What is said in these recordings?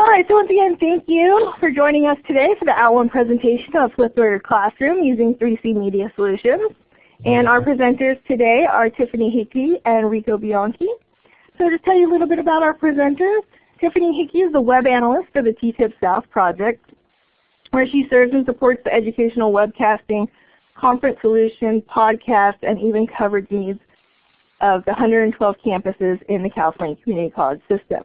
All right, so once again, thank you for joining us today for the Hour 1 presentation of Flip Your Classroom using 3C Media Solutions. And our presenters today are Tiffany Hickey and Rico Bianchi. So to tell you a little bit about our presenters, Tiffany Hickey is the web analyst for the TTIP South project, where she serves and supports the educational webcasting, conference solutions, podcasts, and even coverage needs of the 112 campuses in the California Community College system.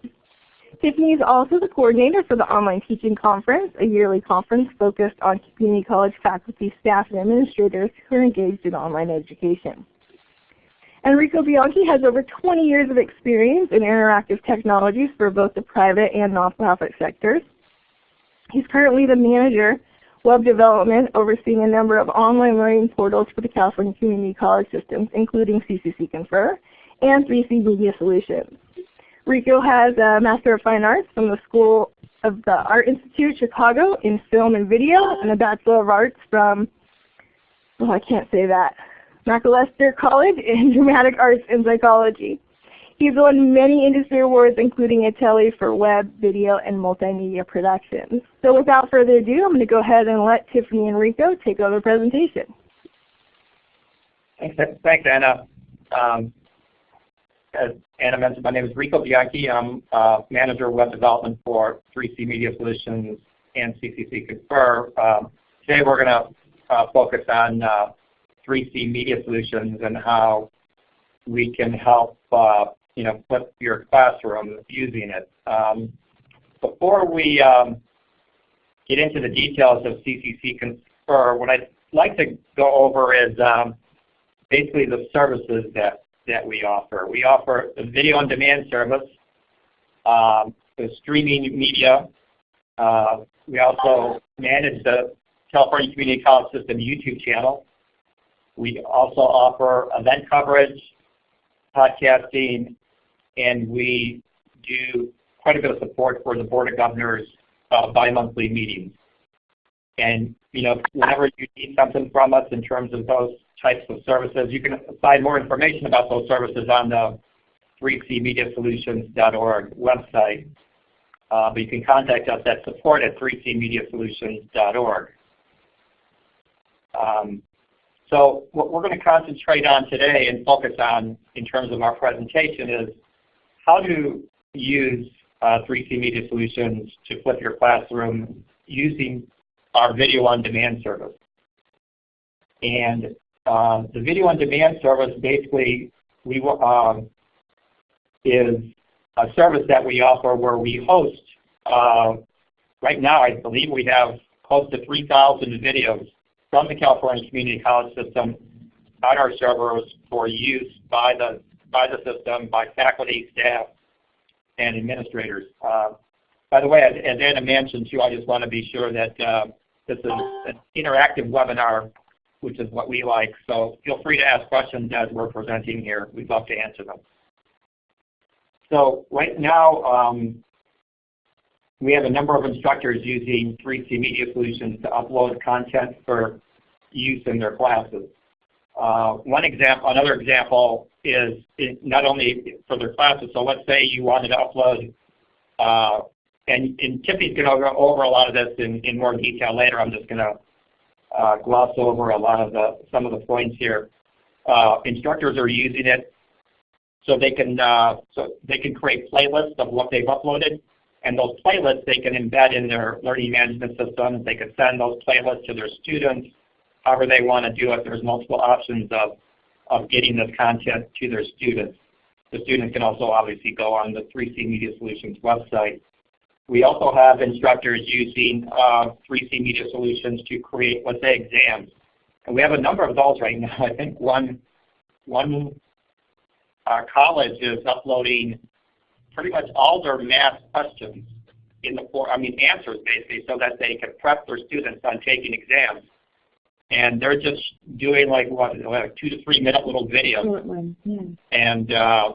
Tiffany is also the coordinator for the Online Teaching Conference, a yearly conference focused on community college faculty, staff, and administrators who are engaged in online education. Enrico Bianchi has over 20 years of experience in interactive technologies for both the private and nonprofit sectors. He's currently the manager web development, overseeing a number of online learning portals for the California Community College systems, including CCC Confer and 3C Media Solutions. Rico has a Master of Fine Arts from the School of the Art Institute Chicago in film and video and a Bachelor of Arts from, oh I can't say that, Macalester College in Dramatic Arts and Psychology. He's won many industry awards including a Telly for web, video, and multimedia productions. So without further ado, I'm going to go ahead and let Tiffany and Rico take over the presentation. Thanks, thanks Anna. Um, Anna mentioned, my name is Rico Bianchi. I'm uh, Manager of Web Development for 3C Media Solutions and CCC Confer. Um, today we're going to uh, focus on uh, 3C Media Solutions and how we can help uh, you know, flip your classroom using it. Um, before we um, get into the details of CCC Confer, what I'd like to go over is um, basically the services that that we offer. We offer a video on demand service, um, the streaming media. Uh, we also manage the California Community College System YouTube channel. We also offer event coverage, podcasting, and we do quite a bit of support for the Board of Governors uh, bi-monthly meetings. And you know, whenever you need something from us in terms of those types of services. You can find more information about those services on the 3cmediasolutions.org website. Uh, but you can contact us at support at 3cmediasolutions.org. Um, so what we're going to concentrate on today and focus on in terms of our presentation is how to use uh, 3C Media Solutions to flip your classroom using our video on demand service. And uh, the video on demand service basically we um, is a service that we offer where we host. Uh, right now, I believe we have close to 3,000 videos from the California Community College System on our servers for use by the by the system, by faculty, staff, and administrators. Uh, by the way, as, as, Anna mentioned too, I just want to be sure that uh, this is an interactive webinar which is what we like. So feel free to ask questions as we're presenting here. We'd love to answer them. So right now, um, we have a number of instructors using 3C Media Solutions to upload content for use in their classes. Uh, one example, another example is not only for their classes. So let's say you wanted to upload, uh, and, and Tiffany's going to go over a lot of this in, in more detail later. I'm just going to uh, gloss over a lot of the some of the points here. Uh, instructors are using it so they can uh, so they can create playlists of what they've uploaded, and those playlists they can embed in their learning management systems. They can send those playlists to their students, however they want to do it. There's multiple options of of getting this content to their students. The students can also obviously go on the 3C Media Solutions website we also have instructors using uh, 3C Media Solutions to create, let's say, exams. And we have a number of those right now. I think one, one uh, college is uploading pretty much all their math questions in the form, I mean answers basically, so that they can prep their students on taking exams. And they're just doing like what, like two to three minute little videos. Yeah. And uh,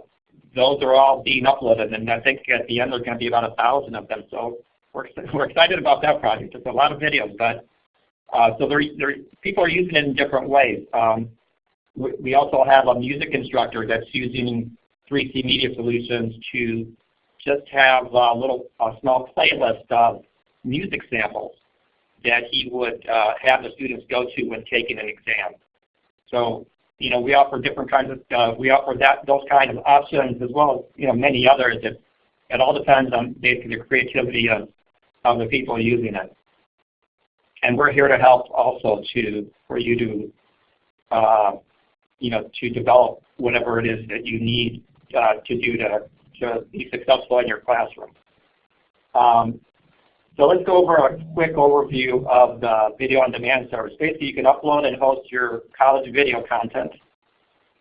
those are all being uploaded, and I think at the end there's going to be about a thousand of them. So we're we're excited about that project. It's a lot of videos, but uh, so people are using it in different ways. Um, we, we, also have a music instructor that's using 3C Media Solutions to just have a little a small playlist of music samples that he would uh, have the students go to when taking an exam. So you know, we offer different kinds of, uh, we offer that those kinds of options as well as you know many others. It, it all depends on basically the creativity of, of the people using it. And we're here to help also to for you to uh, you know to develop whatever it is that you need uh, to do to, to be successful in your classroom. Um, so let's go over a quick overview of the video on demand service. Basically, you can upload and host your college video content.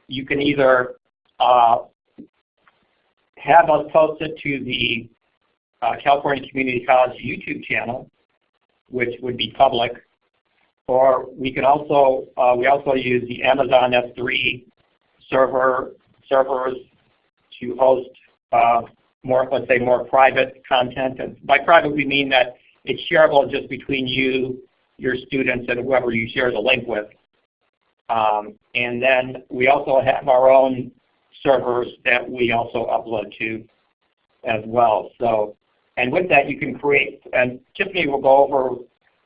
You can either uh, have us post it to the uh, California Community College YouTube channel, which would be public, or we can also uh, we also use the Amazon S3 server servers to host uh, more, let's say, more private content. And by private, we mean that it's shareable just between you, your students, and whoever you share the link with. Um, and then we also have our own servers that we also upload to as well. So, and with that, you can create. And Tiffany will go over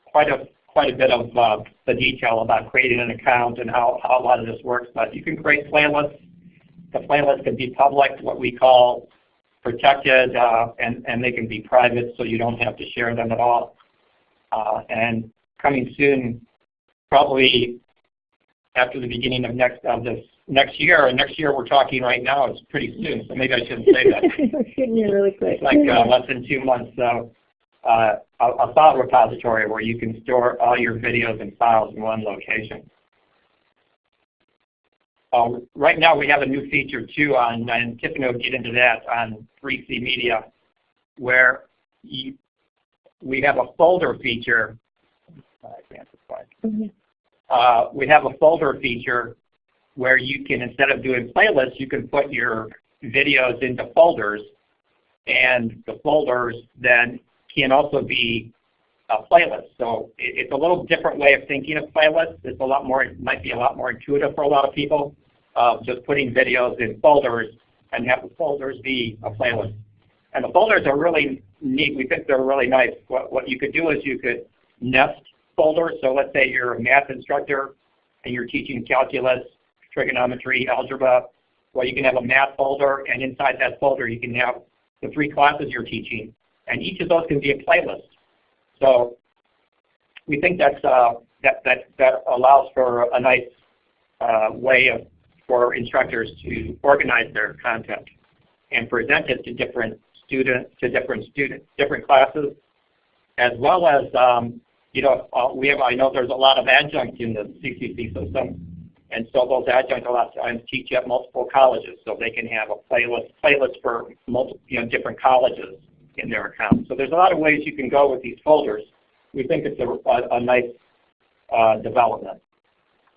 quite a quite a bit of uh, the detail about creating an account and how, how a lot of this works. But you can create playlists. The playlist can be public, what we call protected, uh, and, and they can be private so you don't have to share them at all. Uh, and coming soon, probably after the beginning of next of this next year, and next year we're talking right now, it's pretty soon, so maybe I shouldn't say that. Getting here really quick. It's like uh, less than two months. So uh, a, a file repository where you can store all your videos and files in one location. Um, right now we have a new feature too on, and Tiffany will get into that on 3C Media, where we have a folder feature. Mm-hmm. Uh, we have a folder feature where you can, instead of doing playlists, you can put your videos into folders, and the folders then can also be a playlist. So it, it's a little different way of thinking of playlists. It's a lot more, it might be a lot more intuitive for a lot of people of just putting videos in folders and have the folders be a playlist. And the folders are really neat. We think they're really nice. What, what you could do is you could nest folders. So let's say you're a math instructor and you're teaching calculus, trigonometry, algebra. Well, you can have a math folder, and inside that folder you can have the three classes you're teaching. And each of those can be a playlist. So we think that's, uh, that, that, that allows for a nice uh, way of for instructors to organize their content and present it to different students, to different students, different classes, as well as, um, you know, uh, we have, I know there's a lot of adjuncts in the CCC system, and so those adjuncts a lot of times teach at multiple colleges, so they can have a playlist, playlist for multiple, you know, different colleges in their account. So there's a lot of ways you can go with these folders. We think it's a, a, a nice uh, development.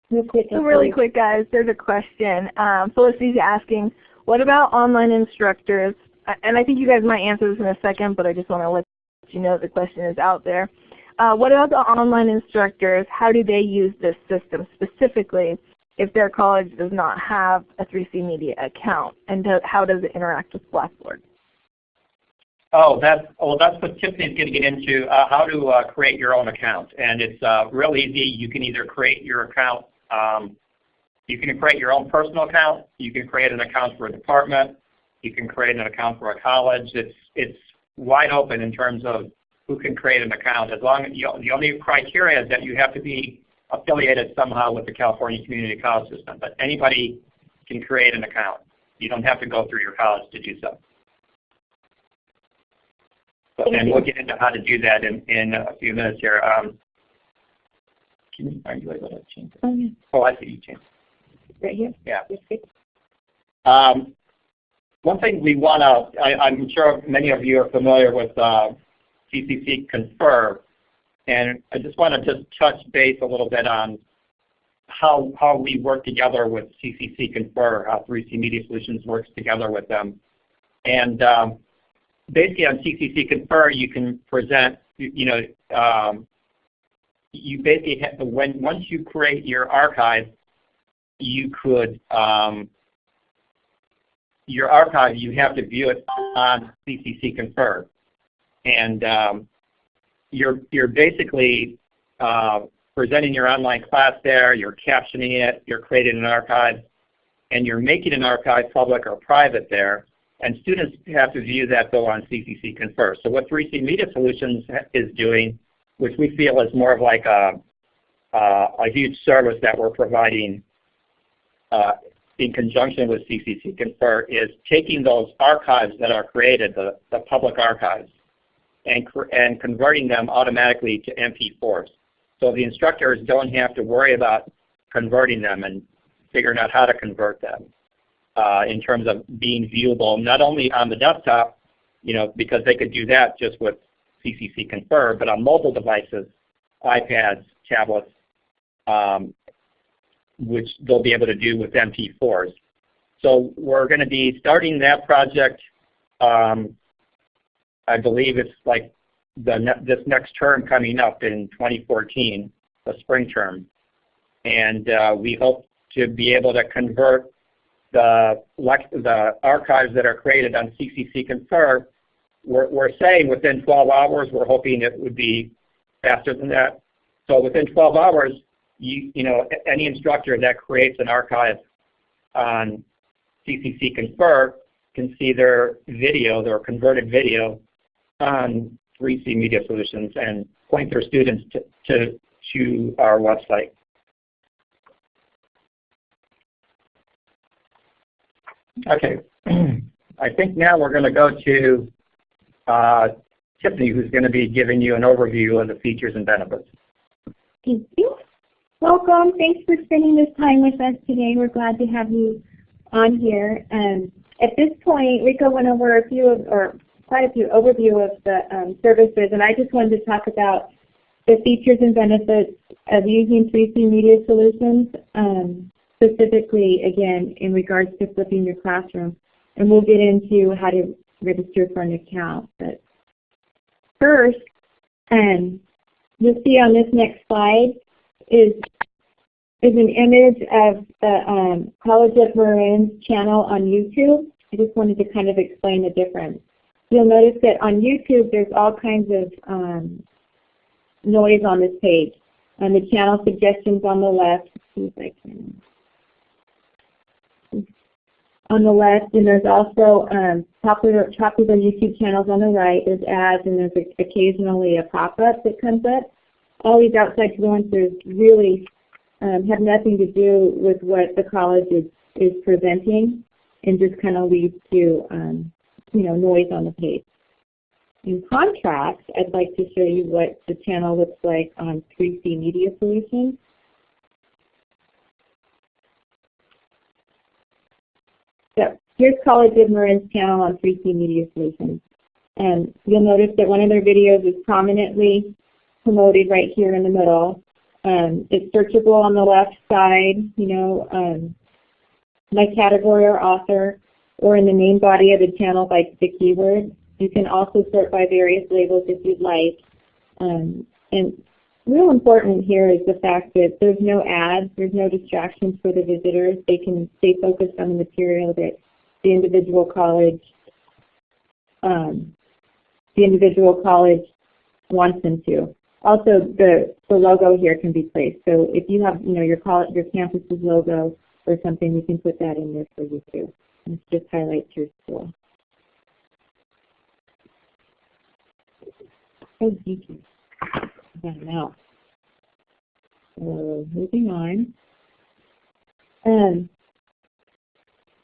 Real quick, so really quick, guys, there's a question. Um, Felicity's asking, what about online instructors? And I think you guys might answer this in a second, but I just want to let you know the question is out there. Uh, what about the online instructors? How do they use this system specifically if their college does not have a 3C Media account? And do, how does it interact with Blackboard? Oh, that's well. That's what Tiffany's going to get into. Uh, how to uh, create your own account, and it's uh, real easy. You can either create your account um, you can create your own personal account. You can create an account for a department. You can create an account for a college. It's it's wide open in terms of who can create an account. As long as you, the only criteria is that you have to be affiliated somehow with the California Community College System. But anybody can create an account. You don't have to go through your college to do so. so and we'll get into how to do that in, in a few minutes here. Um, can you, are you able to change it? Oh, yeah. Oh, I see you changed Right here? Yeah. Um, one thing we want to, I'm sure many of you are familiar with uh, CCC Confer, and I just want to just touch base a little bit on how, how we work together with CCC Confer, how 3C Media Solutions works together with them. And um, basically on CCC Confer, you can present, you know, um, you basically have, when once you create your archive, you could um, your archive, you have to view it on CCC Confer. And um, you're, you're basically uh, presenting your online class there, you're captioning it, you're creating an archive, and you're making an archive public or private there. And students have to view that though on CCC Confer. So what 3C Media Solutions is doing, which we feel is more of like a, a huge service that we're providing uh, in conjunction with CCC Confer, is taking those archives that are created, the, the public archives, and, and converting them automatically to MP4s. So the instructors don't have to worry about converting them and figuring out how to convert them uh, in terms of being viewable, not only on the desktop, you know, because they could do that just with CCC Confer, but on mobile devices, iPads, tablets, um, which they'll be able to do with MP4s. So we're going to be starting that project. Um, I believe it's like the ne this next term coming up in 2014, the spring term. And uh, we hope to be able to convert the, the archives that are created on CCC Confer. We're, we're saying within 12 hours. We're hoping it would be faster than that. So within 12 hours, you, you know, any instructor that creates an archive on CCC Confer can see their video, their converted video on 3C Media Solutions and point their students to, to, to our website. Okay, I think now we're going to go to Tiffany, who's going to be giving you an overview of the features and benefits. Thank you. Welcome. Thanks for spending this time with us today. We're glad to have you on here. Um, at this point, Rico went over a few of, or quite a few overview of the um, services, and I just wanted to talk about the features and benefits of using 3C Media Solutions, um, specifically, again, in regards to flipping your classroom. And we'll get into how to register for an account. But first, um, you'll see on this next slide is is an image of the um, College of Marin's channel on YouTube. I just wanted to kind of explain the difference. You'll notice that on YouTube there's all kinds of um, noise on this page. And the channel suggestions on the left, see if I can on the left, and there's also um, popular, popular YouTube channels on the right. There's ads, and there's occasionally a pop-up that comes up. All these outside influencers really um, have nothing to do with what the college is, is presenting and just kind of leads to um, you know, noise on the page. In contrast, I'd like to show you what the channel looks like on 3C Media Solutions. So here's College of Marin's channel on 3C Media Solutions. And you'll notice that one of their videos is prominently promoted right here in the middle. Um, it's searchable on the left side, you know, um, my category or author or in the main body of the channel by the keyword. You can also sort by various labels if you'd like. Um, and real important here is the fact that there's no ads, there's no distractions for the visitors. They can stay focused on the material that the individual college um, the individual college wants them to. Also, the, the logo here can be placed. So if you have, you know, your college, your campus's logo or something, you can put that in there for you too. Let's just highlight your school. Thank you. Now. So moving on. Um,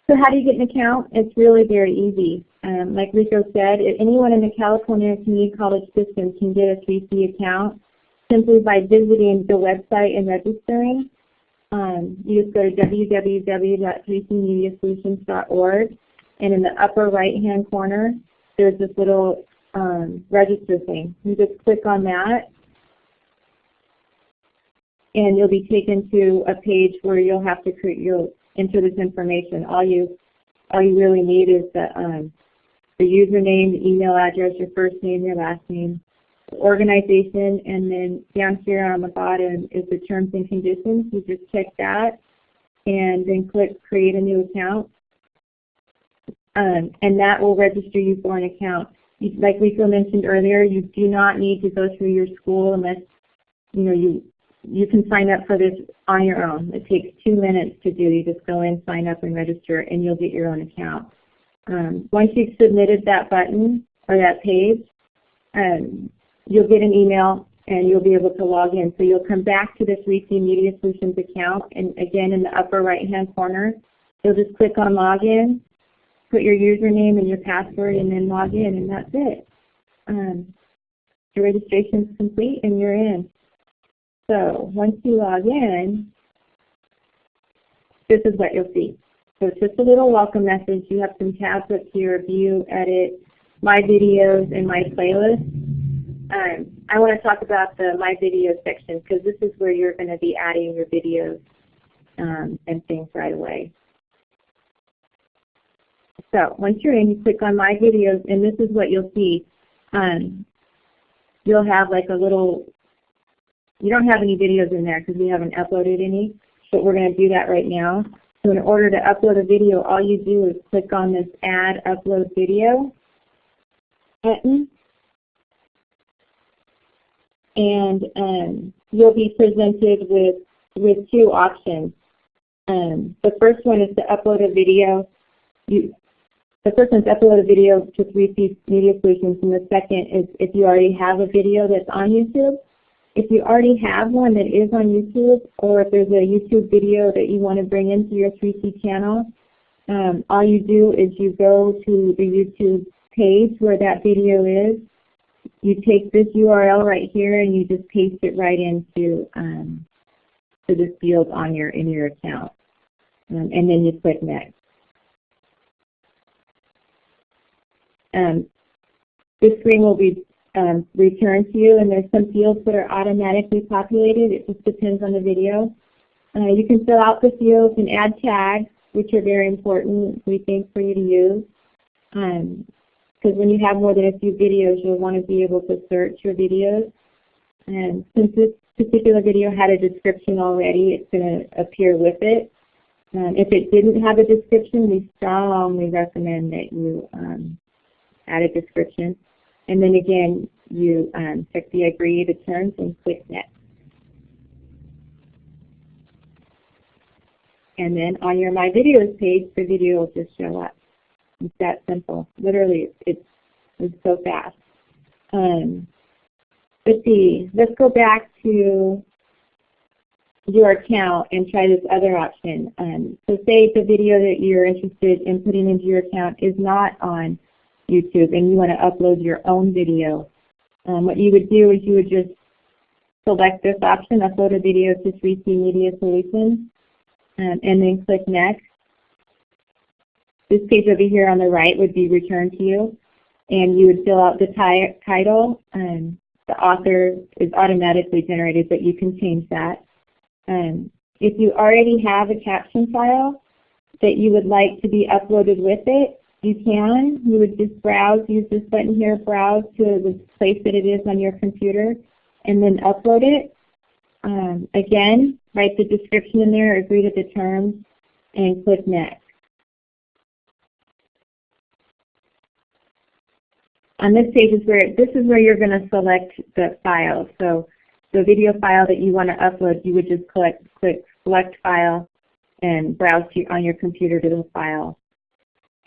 so how do you get an account? It's really very easy. Um, like Rico said, anyone in the California Community College system can get a 3C account simply by visiting the website and registering. Um, you just go to www.3cmediasolutions.org, and in the upper right-hand corner, there's this little um, register thing. You just click on that, and you'll be taken to a page where you'll have to create, you'll enter this information. All you, all you really need is the, um, the username, the email address, your first name, your last name, the organization, and then down here on the bottom is the terms and conditions. You just check that and then click create a new account. um, and that will register you for an account. Like Rico mentioned earlier, you do not need to go through your school unless you know you you can sign up for this on your own. It takes two minutes to do. You just go in, sign up, and register, and you'll get your own account. Um, once you've submitted that button or that page, um, you'll get an email and you'll be able to log in. So you'll come back to this 3C Media Solutions account, and again in the upper right-hand corner, you'll just click on Login, put your username and your password, and then log in, and that's it. Um, your registration is complete, and you're in. So once you log in, this is what you'll see. So it's just a little welcome message. You have some tabs up here, View, Edit, My Videos, and My Playlist. Um, I want to talk about the My Videos section because this is where you're going to be adding your videos um, and things right away. So once you're in, you click on My Videos, and this is what you'll see. Um, you'll have like a little, you don't have any videos in there because we haven't uploaded any, but we're going to do that right now. So in order to upload a video, all you do is click on this Add Upload Video button, and um, you'll be presented with with two options. Um, the first one is to upload a video. You, the first one is upload a video to 3C Media Solutions, and the second is if you already have a video that's on YouTube. If you already have one that is on YouTube, or if there's a YouTube video that you want to bring into your 3C channel, um, all you do is you go to the YouTube page where that video is. You take this URL right here and you just paste it right into um, to this field on your in your account, um, and then you click next. Um, this screen will be um, returned to you, and there's some fields that are automatically populated. It just depends on the video. Uh, you can fill out the fields and add tags, which are very important, we think, for you to use. Because um, when you have more than a few videos, you'll want to be able to search your videos. And since this particular video had a description already, it's going to appear with it. Um, if it didn't have a description, we strongly recommend that you um, add a description. And then again, you um, check the agree to terms and click next. And then on your My Videos page, the video will just show up. It's that simple. Literally, it's, it's so fast. Um, let's see. Let's go back to your account and try this other option. Um, so say the video that you're interested in putting into your account is not on YouTube and you want to upload your own video, um, what you would do is you would just select this option, upload a video to 3C Media Solutions, um, and then click next. This page over here on the right would be returned to you, and you would fill out the title. Um, the author is automatically generated, but you can change that. Um, if you already have a caption file that you would like to be uploaded with it, you can. You would just browse, use this button here, browse to the place that it is on your computer, and then upload it. Um, again, write the description in there, agree to the terms, and click Next. On this page is where this is where you're going to select the file. So the video file that you want to upload, you would just click click Select File and browse to, on your computer to the file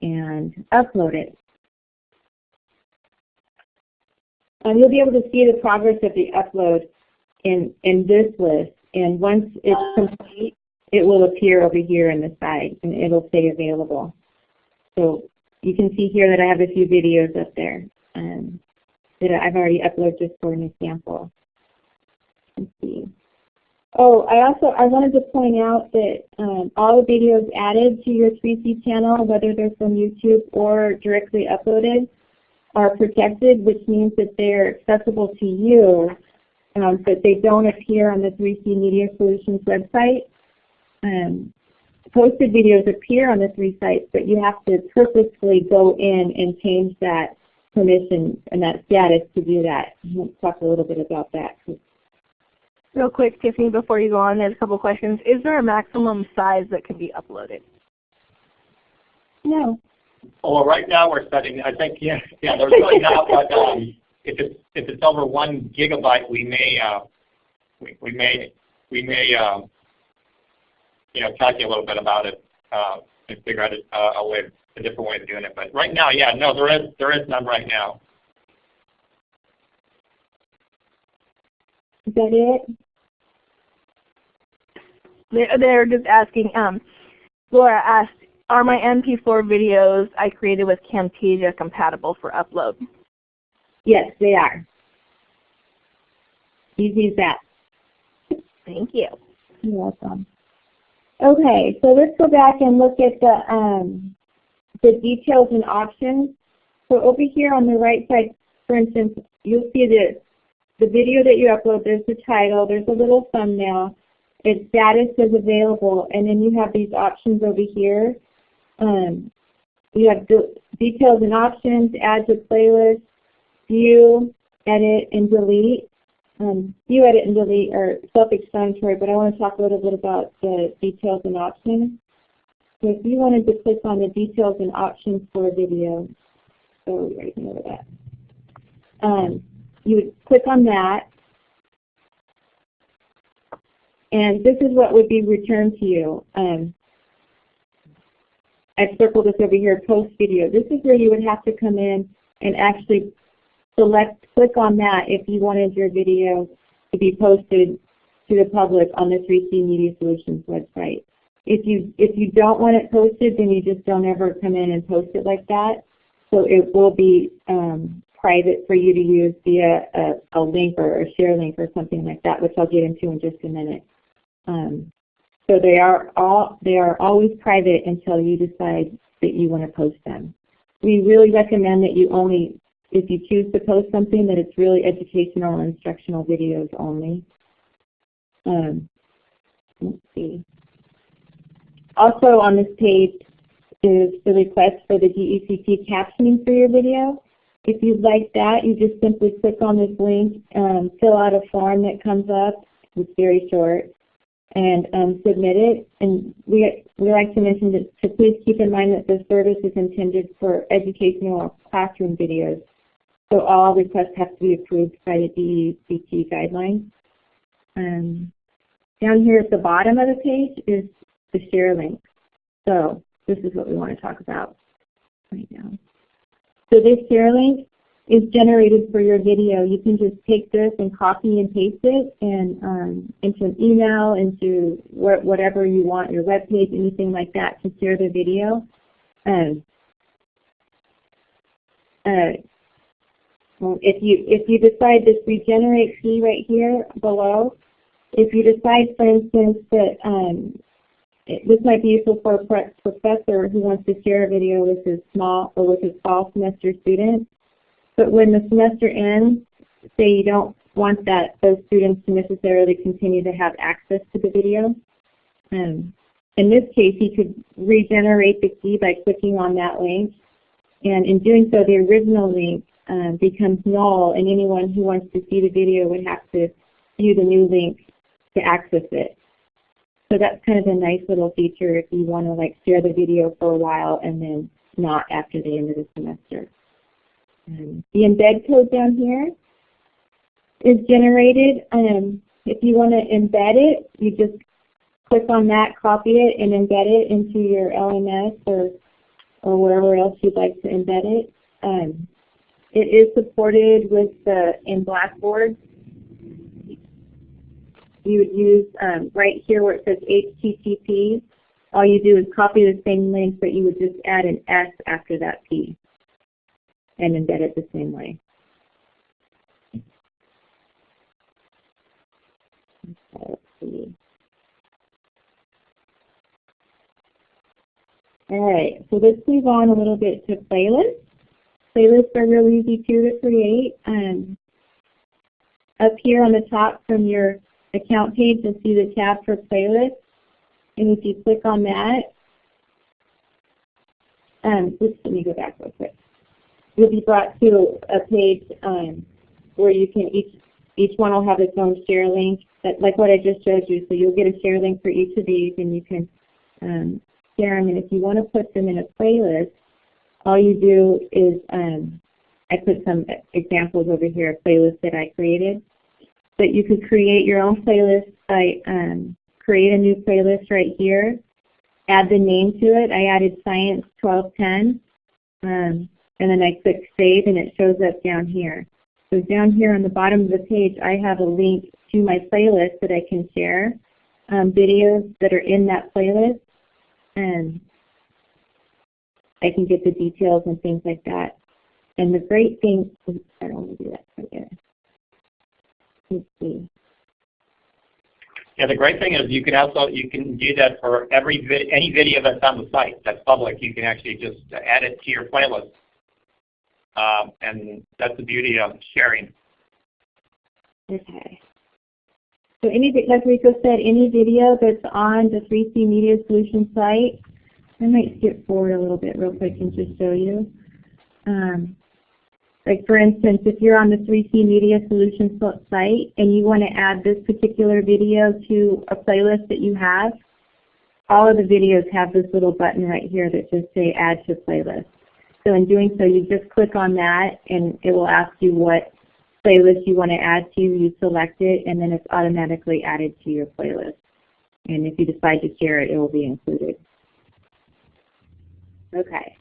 and upload it. And you'll be able to see the progress of the upload in, in this list. And once it's complete, it will appear over here in the side and it'll say available. So you can see here that I have a few videos up there um, that I've already uploaded just for an example. Let's see. Oh, I also I wanted to point out that um, all the videos added to your 3C channel, whether they're from YouTube or directly uploaded, are protected, which means that they're accessible to you, um, but they don't appear on the 3C Media Solutions website. Um, posted videos appear on the three sites, but you have to purposefully go in and change that permission and that status to do that. We'll talk a little bit about that Real quick, Tiffany, before you go on, there's a couple questions. Is there a maximum size that can be uploaded? No. Oh, well, right now we're setting, I think, yeah, yeah, there's really not, but um, if it's, if it's over one gigabyte, we may, uh, we, we may, we may, um, you know, talk to you a little bit about it uh, and figure out a, a way, a different way of doing it. But right now, yeah, no, there is, there is none right now. Is that it? They're, they're just asking, um, Laura asked, are my MP4 videos I created with Camtasia compatible for upload? Yes, they are. Easy as that. Thank you. You're welcome. Okay, so let's go back and look at the um, the details and options. So over here on the right side, for instance, you'll see the the video that you upload. There's the title. There's a little thumbnail. Its status is available, and then you have these options over here. Um, you have de details and options, add to playlist, view, edit, and delete. Um, view, edit, and delete are self-explanatory, but I want to talk a little bit about the details and options. So if you wanted to click on the details and options for a video, so right over that, um, you would click on that, and this is what would be returned to you. Um, I've circled this over here, post video. This is where you would have to come in and actually select, click on that if you wanted your video to be posted to the public on the 3C Media Solutions website. If you, if you don't want it posted, then you just don't ever come in and post it like that. So it will be um, private for you to use via a, a, link or a share link or something like that, which I'll get into in just a minute. Um, so they are all they are always private until you decide that you want to post them. We really recommend that you only, if you choose to post something, that it's really educational and instructional videos only. Um, let's see. Also on this page is the request for the DECT captioning for your video. If you'd like that, you just simply click on this link, um, fill out a form that comes up. It's very short and um, submit it. And we, we like to mention that to please keep in mind that the service is intended for educational classroom videos. So all requests have to be approved by the DECT guidelines. Um, down here at the bottom of the page is the share link. So this is what we want to talk about right now. So this share link is generated for your video. You can just take this and copy and paste it and um, into an email, into wh whatever you want, your web page, anything like that to share the video. Um, uh, if you if you decide this regenerate key right here below, if you decide, for instance, that um, it, this might be useful for a professor who wants to share a video with his small or with his fall semester students, but when the semester ends, say you don't want that those students to necessarily continue to have access to the video. Um, in this case, you could regenerate the key by clicking on that link. And in doing so, the original link um, becomes null, and anyone who wants to see the video would have to view the new link to access it. So that's kind of a nice little feature if you want to like share the video for a while and then not after the end of the semester. The embed code down here is generated. Um, if you want to embed it, you just click on that, copy it, and embed it into your LMS or, or wherever else you'd like to embed it. Um, it is supported with the in Blackboard. You would use um, right here where it says HTTP. All you do is copy the same link, but you would just add an S after that P and embed it the same way. see. All right, so let's move on a little bit to playlists. Playlists are really easy too to create. Um, up here on the top from your account page, you'll see the tab for playlists. And if you click on that, um, let me go back real quick you'll be brought to a page um, where you can each each one will have its own share link, that, like what I just showed you. So you'll get a share link for each of these, and you can um, share them. And if you want to put them in a playlist, all you do is, um, I put some examples over here of playlists that I created. But you could create your own playlist by um, create a new playlist right here, add the name to it. I added Science 1210, um, and then I click Save, and it shows up down here. So down here on the bottom of the page, I have a link to my playlist that I can share, um, videos that are in that playlist, and I can get the details and things like that. And the great thing, I don't want to do that right there. Let's see. Yeah, the great thing is you can also you can do that for every any video that's on the site that's public. You can actually just add it to your playlist, um, and that's the beauty of sharing. Okay. So any, like Rico said, any video that's on the 3C Media Solutions site, I might skip forward a little bit real quick and just show you. Um, like for instance, if you're on the 3C Media Solutions site and you want to add this particular video to a playlist that you have, all of the videos have this little button right here that just say add to playlist. So in doing so, you just click on that and it will ask you what playlist you want to add to, you select it, and then it's automatically added to your playlist. And if you decide to share it, it will be included. Okay.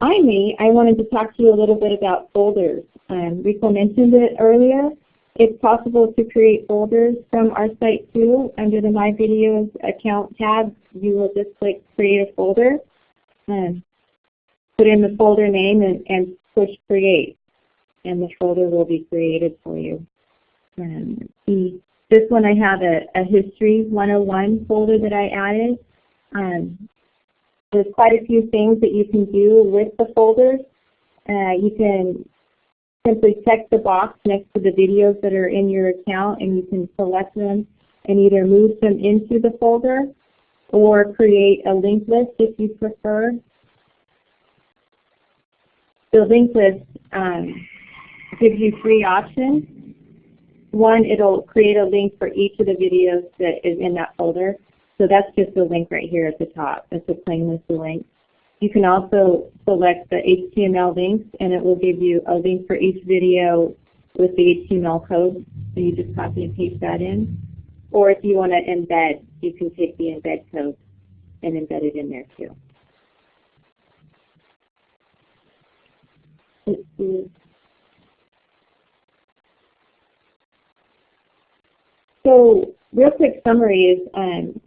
finally, I wanted to talk to you a little bit about folders. Um, Rico mentioned it earlier. It's possible to create folders from our site too. Under the My Videos account tab, you will just click Create a Folder, um, put in the folder name, and, and push Create and the folder will be created for you. Um, this one I have a, a History 101 folder that I added. Um, there's quite a few things that you can do with the folders. Uh, you can simply check the box next to the videos that are in your account and you can select them and either move them into the folder or create a linked list if you prefer. The linked list um, gives you three options. One, it'll create a link for each of the videos that is in that folder. So that's just the link right here at the top. That's a plain list of links. You can also select the HTML links and it will give you a link for each video with the HTML code. So you just copy and paste that in. Or if you want to embed, you can take the embed code and embed it in there too. Let's. So real quick summary is um,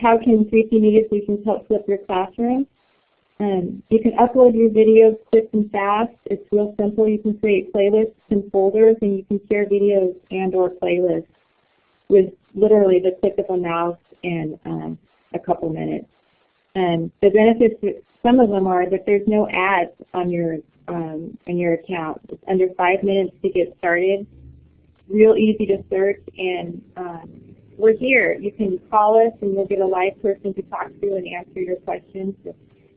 how can 3C Media Solutions help flip your classroom? Um, you can upload your videos quick and fast. It's real simple. You can create playlists and folders, and you can share videos and or playlists with literally the click of a mouse in um, a couple minutes. And the benefits, some of them are that there's no ads on your um, on your account. It's under five minutes to get started real easy to search, and um, we're here. You can call us, and we'll get a live person to talk to and answer your questions. If,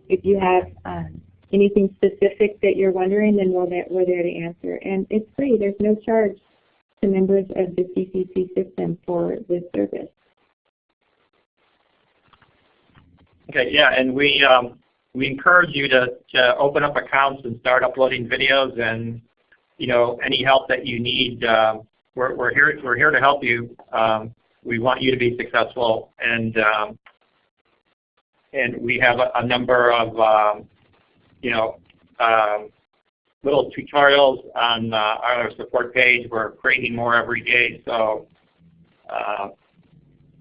if you have um, anything specific that you're wondering, then we're there, we're there to answer. And it's free. There's no charge to members of the CCC system for this service. Okay, yeah, and we um, we encourage you to, to open up accounts and start uploading videos and you know any help that you need. Um, we're, we're here we're here to help you. Um, we want you to be successful, and um, and we have a, a number of um, you know um, little tutorials on, uh, our support page. We're creating more every day, so uh,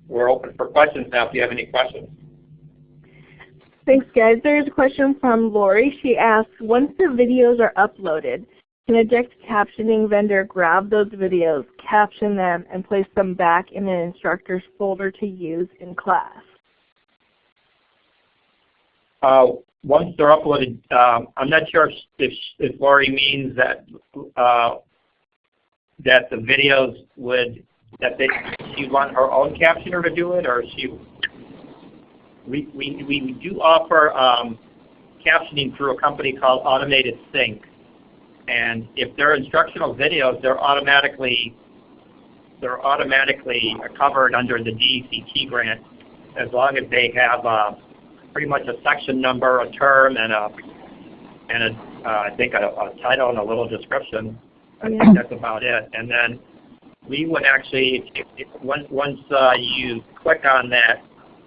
we're open for questions now. If you have any questions. Thanks, guys. There's a question from Lori. She asks, once the videos are uploaded, can a direct captioning vendor grab those videos, caption them, and place them back in an instructor's folder to use in class? Uh, once they're uploaded, um, I'm not sure if, if, if Lori means that uh, that the videos would that they she want her own captioner to do it, or she we we we do offer um, captioning through a company called Automated Sync, and if they're instructional videos, they're automatically they're automatically covered under the DECT grant as long as they have uh, pretty much a section number, a term, and a and a, uh, I think a, a title and a little description. I Yeah. think that's about it. And then we would actually, if, if, once, once uh, you click on that,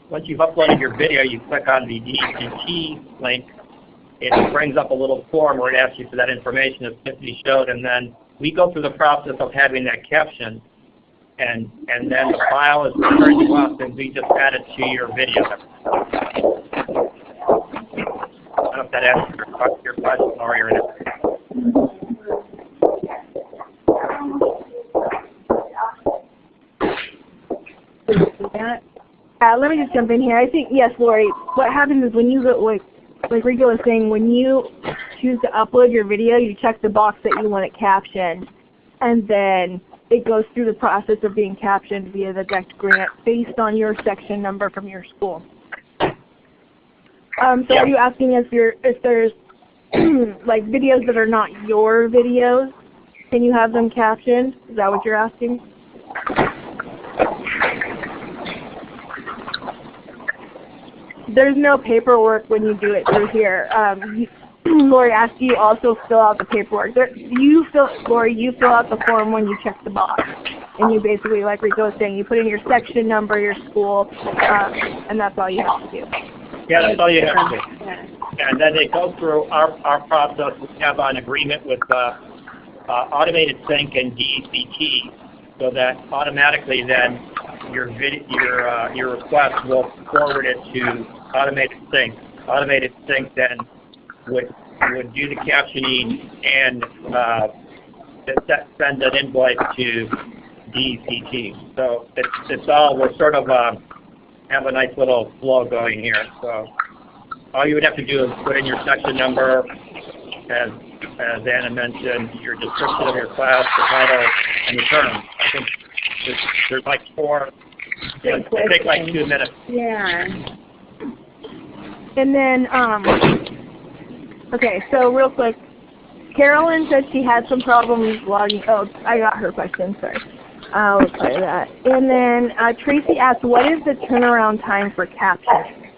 once you've uploaded your video, you click on the DECT link, it brings up a little form where it asks you for that information as Tiffany showed, and then we go through the process of having that caption, and and then the file is returned to us, and we just add it to your video. I don't know if that answers your, question, or your Yeah. Uh, let me just jump in here. I think yes, Lori. What happens is when you go like like Rico was saying, when you choose to upload your video, you check the box that you want it captioned, and then it goes through the process of being captioned via the DECT grant based on your section number from your school. Um, so Yeah. are you asking if you're if there's like videos that are not your videos? Can you have them captioned? Is that what you're asking? There's no paperwork when you do it through here. Um, Lori asked you also fill out the paperwork. There, you fill, Lori, you fill out the form when you check the box, and you basically, like Rico was saying, you put in your section number, your school, um, and that's all you have to do. Yeah, that's all you have to do. And then they go through our, our process. We have an agreement with uh, uh, Automated Sync and DECT so that automatically then your vid- your uh, your request will forward it to Automated Sync. Automated Sync then would would do the captioning and uh, send an invoice to DECT. So it's it's all we're sort of uh, have a nice little flow going here. So all you would have to do is put in your section number, as as Anna mentioned, your description of your class, the title, and return term. I think there's, there's like four. It take like two minutes. Yeah. And then, um, okay, so real quick, Carolyn said she had some problems logging. Oh, I got her question. Sorry. I'll reply that. And then uh, Tracy asked, what is the turnaround time for captioning?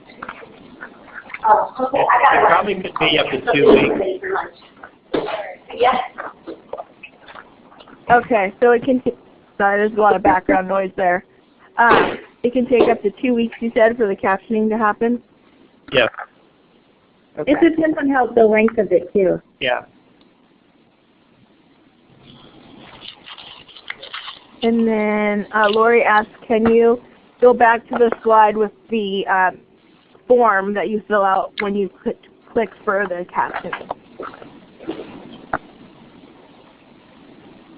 It, it probably could be up to two weeks. Yes. Okay, so it can. Sorry, there's a lot of background noise there. Um, it can take up to two weeks, you said, for the captioning to happen. Yeah, Okay. It depends on how the length of it too. yeah. And then uh, Lori asked, can you go back to the slide with the um, form that you fill out when you click, click for the captioning?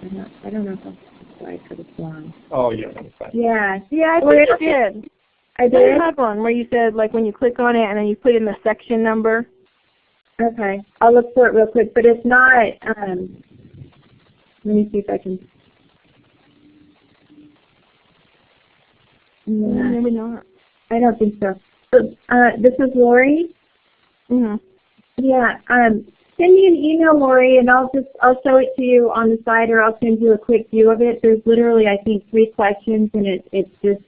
I don't, I don't know if I'll slide for this long. Oh, yeah. Yeah. Yeah, I Well, it- you did. I You had one where you said like when you click on it and then you put in the section number. Okay. I'll look for it real quick, but if not, um, let me see if I can. Yeah, Maybe not. I don't think so. So, uh, this is Lori. hmm Yeah, um, send me an email, Lori, and I'll just, I'll show it to you on the side or I'll send you a quick view of it. There's literally, I think, three questions and it, it's just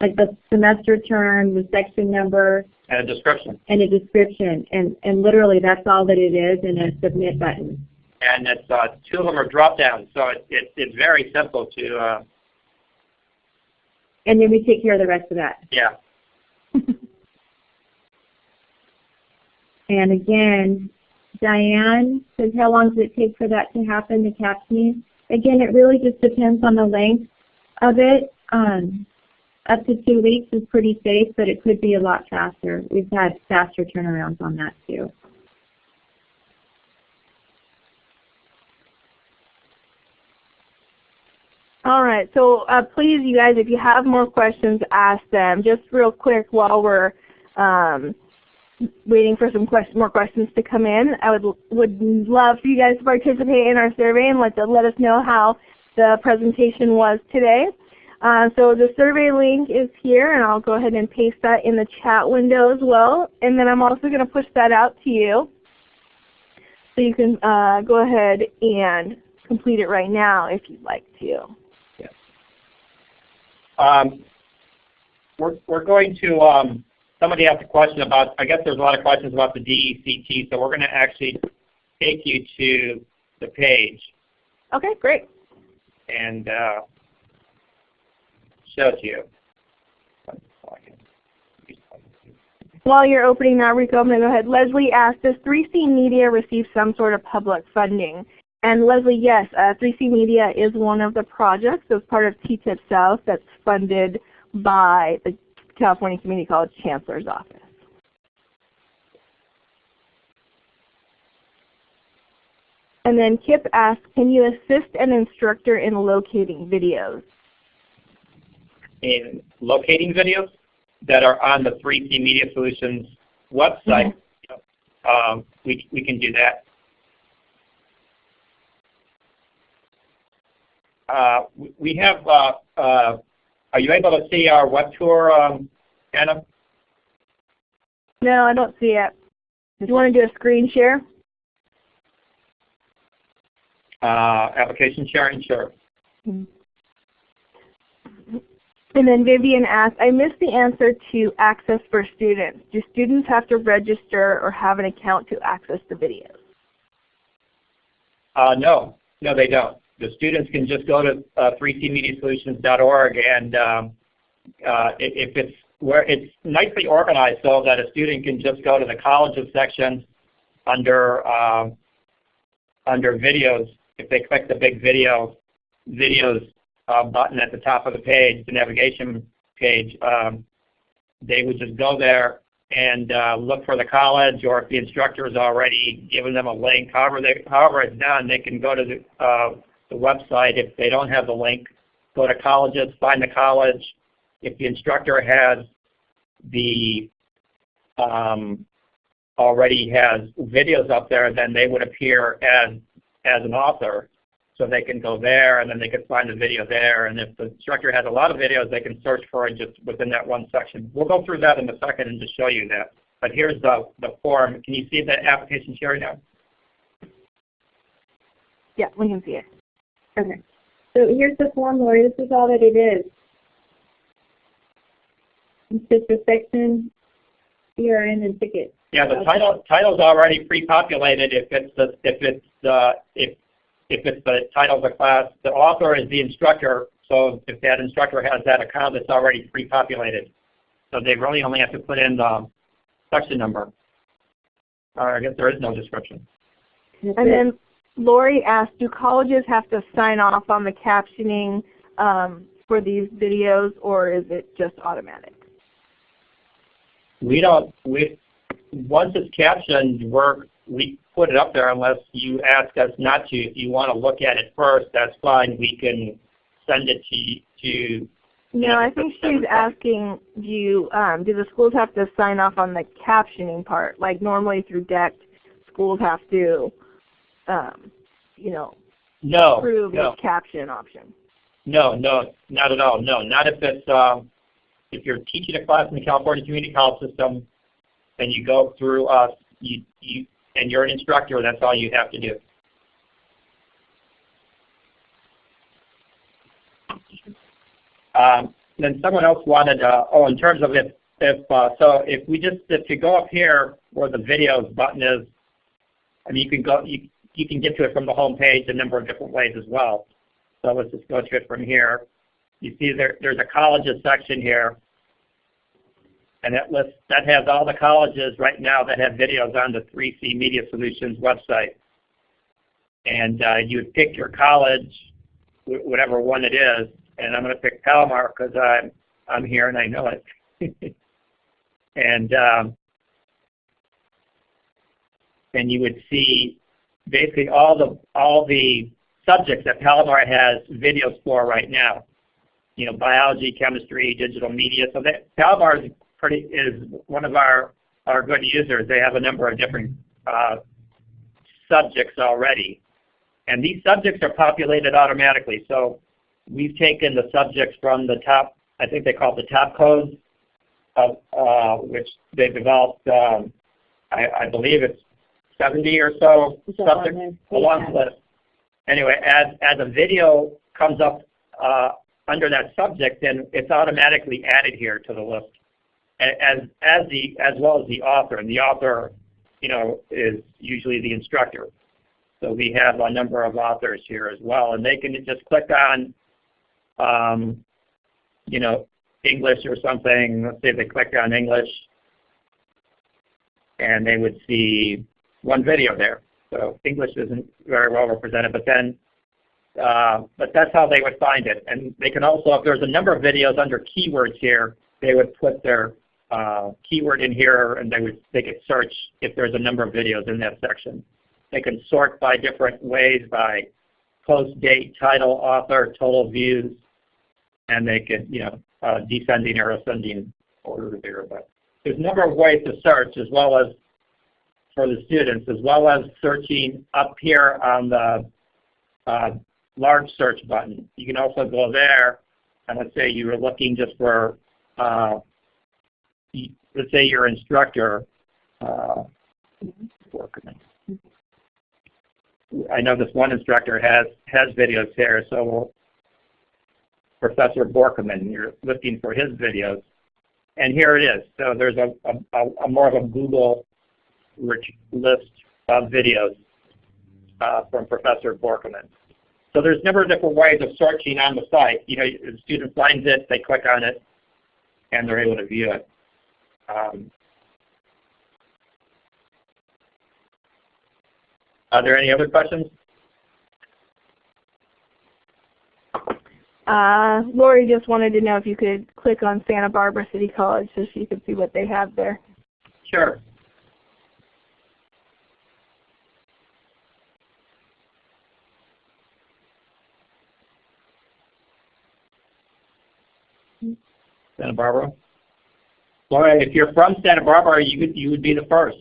like the semester term, the section number, And a description. and a description. And, and literally that's all that it is and a submit button. And it's, uh, two of them are drop downs, so it, it, it's very simple to, uh, And then we take care of the rest of that. yeah. And again, Diane says, how long does it take for that to happen, the captioning? Again, it really just depends on the length of it. Um, up to two weeks is pretty safe, but it could be a lot faster. We've had faster turnarounds on that too. All right, so uh, please, you guys, if you have more questions, ask them. Just real quick while we're um, waiting for some quest- more questions to come in, I would would love for you guys to participate in our survey and let the, let us know how the presentation was today. Uh, so the survey link is here, and I'll go ahead and paste that in the chat window as well. And then I'm also going to push that out to you, so you can uh, go ahead and complete it right now if you'd like to. Yes. Um, we're, we're going to um, somebody asked a question about, I guess there's a lot of questions about the DECT, so we're going to actually take you to the page Okay, great. and uh, you. While you're opening that, Rico, I'm going to go ahead. Leslie asked, does 3C Media receive some sort of public funding? And Leslie, yes, uh, 3C Media is one of the projects as part of TTIP South that's funded by the California Community College Chancellor's Office. And then Kip asked, can you assist an instructor in locating videos? In locating videos that are on the 3C Media Solutions website, um, we, we can do that. Uh, we- we have, uh, uh, are you able to see our web tour, um, Anna? No, I don't see it. Do you want to do a screen share? Uh, application sharing, sure. And then Vivian asked, I missed the answer to access for students. Do students have to register or have an account to access the videos? Uh, no, no, they don't. The students can just go to uh, 3cmediasolutions.org, and um, uh, if it's where it's nicely organized so that a student can just go to the colleges section under um, under videos. If they click the big video videos uh, button at the top of the page, the navigation page, um, they would just go there and uh, look for the college, or if the instructor has already given them a link, however, they, however it's done, they can go to the, uh, the website. If they don't have the link, go to colleges, find the college. If the instructor has the um, already has videos up there, then they would appear as as an author. So they can go there, and then they can find the video there. And if the instructor has a lot of videos, they can search for it just within that one section. We'll go through that in a second and just show you that. But here's the, the form. Can you see the application sharing now? Yeah, we can see it. Okay. So here's the form, Lori. This is all that it is. It's just a section, CRN and ticket. Yeah, the Okay. title title's already pre-populated if it's the if it's the if if it's the title of the class. The author is the instructor, so if that instructor has that account, it's already pre-populated. So they really only have to put in the section number. Or I guess there is no description. And then Lori asked, do colleges have to sign off on the captioning um, for these videos or is it just automatic? We don't we once it's captioned, we're we put it up there unless you ask us not to. If you want to look at it first, that's fine. We can send it to to No, I think she's asking, do you, um, do the schools have to sign off on the captioning part? Like normally through DECT, schools have to, um, you know, no approve no. the caption option. No, no, not at all. No, not if it's um, if you're teaching a class in the California Community College system, and you go through us, you you and you're an instructor. That's all you have to do. Um, then someone else wanted. Uh, oh, in terms of if if uh, so, if we just if you go up here where the videos button is, I mean you can go you you can get to it from the home page a number of different ways as well. So let's just go to it from here. You see there, there's a colleges section here. And that lists, that has all the colleges right now that have videos on the 3C Media Solutions website. And uh, you would pick your college, whatever one it is, and I'm going to pick Palomar because I'm, I'm here and I know it. and um, and you would see basically all the all the subjects that Palomar has videos for right now. You know, biology, chemistry, digital media. So that Palomar is pretty is one of our our good users. They have a number of different uh, subjects already, and these subjects are populated automatically. So we've taken the subjects from the top. I think they call it the top codes, of, uh, which they developed. Um, I, I believe it's 70 or so subjects along Yeah. the list. Anyway, as, as a video comes up uh, under that subject, then it's automatically added here to the list. As as the as well as the author, and the author, you know, is usually the instructor. So we have a number of authors here as well, and they can just click on, um, you know, English or something. Let's say they click on English, and they would see one video there. So English isn't very well represented, but then, uh, but that's how they would find it. And they can also, if there's a number of videos under keywords here, they would put their uh, keyword in here, and they would they could search if there's a number of videos in that section. They can sort by different ways by post date, title, author, total views, and they could you know uh, descending or ascending order there. But there's a number of ways to search as well as for the students, as well as searching up here on the uh, large search button. You can also go there, and let's say you were looking just for, uh, let's say your instructor, uh, I know this one instructor has, has videos here, so Professor Borkman, you're looking for his videos. And here it is. So there's a, a, a more of a Google list of videos uh, from Professor Borkman. So there's never different ways of searching on the site. You know, the student finds it, they click on it, and they're able to view it. Um, are there any other questions? Uh, Lori just wanted to know if you could click on Santa Barbara City College so she could see what they have there. Sure. Santa Barbara. Laura, if you're from Santa Barbara, you you would be the first.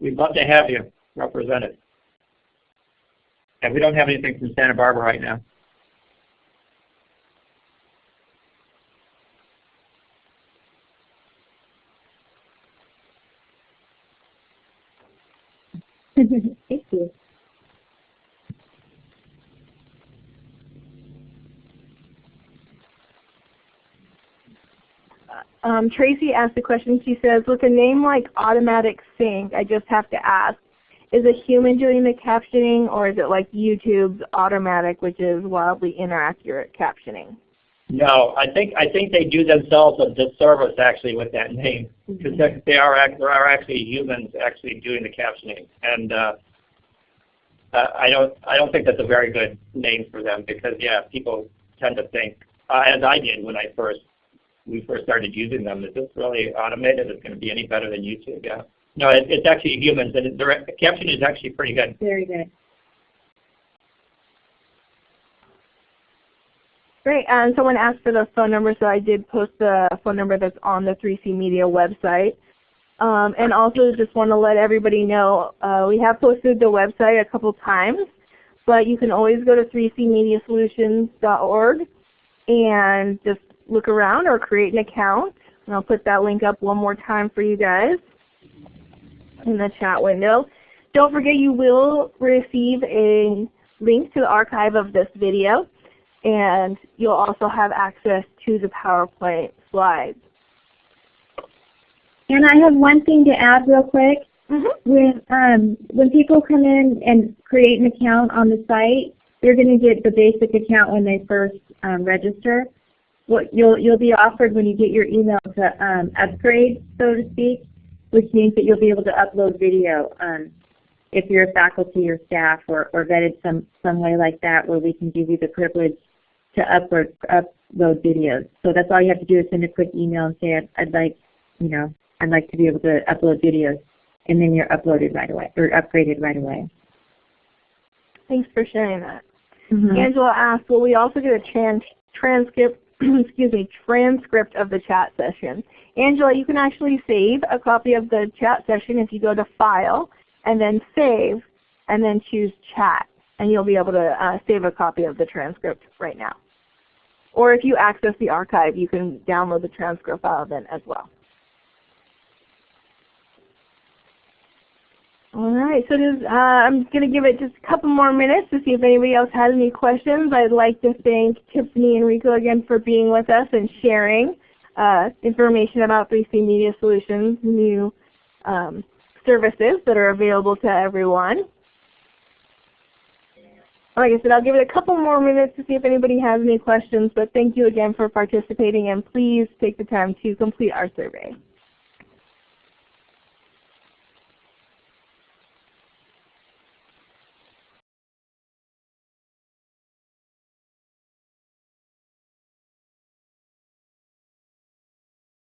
We'd love to have you represented. And we don't have anything from Santa Barbara right now. Thank you. Um, Tracy asked a question. She says, with a name like Automatic Sync, I just have to ask, is a human doing the captioning or is it like YouTube's automatic, which is wildly inaccurate captioning? No, I think I think they do themselves a disservice actually with that name because they are there are actually humans actually doing the captioning, and uh, I don't I don't think that's a very good name for them because yeah, people tend to think uh, as I did when I first we first started using them. Is this really automated? Is going to be any better than YouTube? Yeah. No, it, it's actually humans, and the caption is actually pretty good. Very good. Great. And someone asked for the phone number, so I did post the phone number that's on the 3C Media website. Um, and also just want to let everybody know, uh, we have posted the website a couple times, but you can always go to 3cmediasolutions.org and just look around or create an account. And I'll put that link up one more time for you guys in the chat window. Don't forget you will receive a link to the archive of this video and you'll also have access to the PowerPoint slides. And I have one thing to add real quick. Mm -hmm. When um, when people come in and create an account on the site, they're going to get the basic account when they first um, register. What you'll you'll be offered when you get your email to um, upgrade, so to speak, which means that you'll be able to upload video. Um, if you're a faculty or staff or, or vetted some some way like that, where we can give you the privilege to upload upload videos. So that's all you have to do is send a quick email and say I'd, I'd like, you know, I'd like to be able to upload videos, and then you're uploaded right away or upgraded right away. Thanks for sharing that. Mm -hmm. Angela asked, will we also get a trans transcript, excuse me, transcript of the chat session? Angela, you can actually save a copy of the chat session if you go to File and then Save and then choose Chat and you'll be able to uh, save a copy of the transcript right now. Or if you access the archive, you can download the transcript file then as well. All right, so uh, I'm going to give it just a couple more minutes to see if anybody else has any questions. I'd like to thank Tiffany and Rico again for being with us and sharing. uh, information about 3C Media Solutions, new um, services that are available to everyone. Like I said, I'll give it a couple more minutes to see if anybody has any questions, but thank you again for participating and please take the time to complete our survey.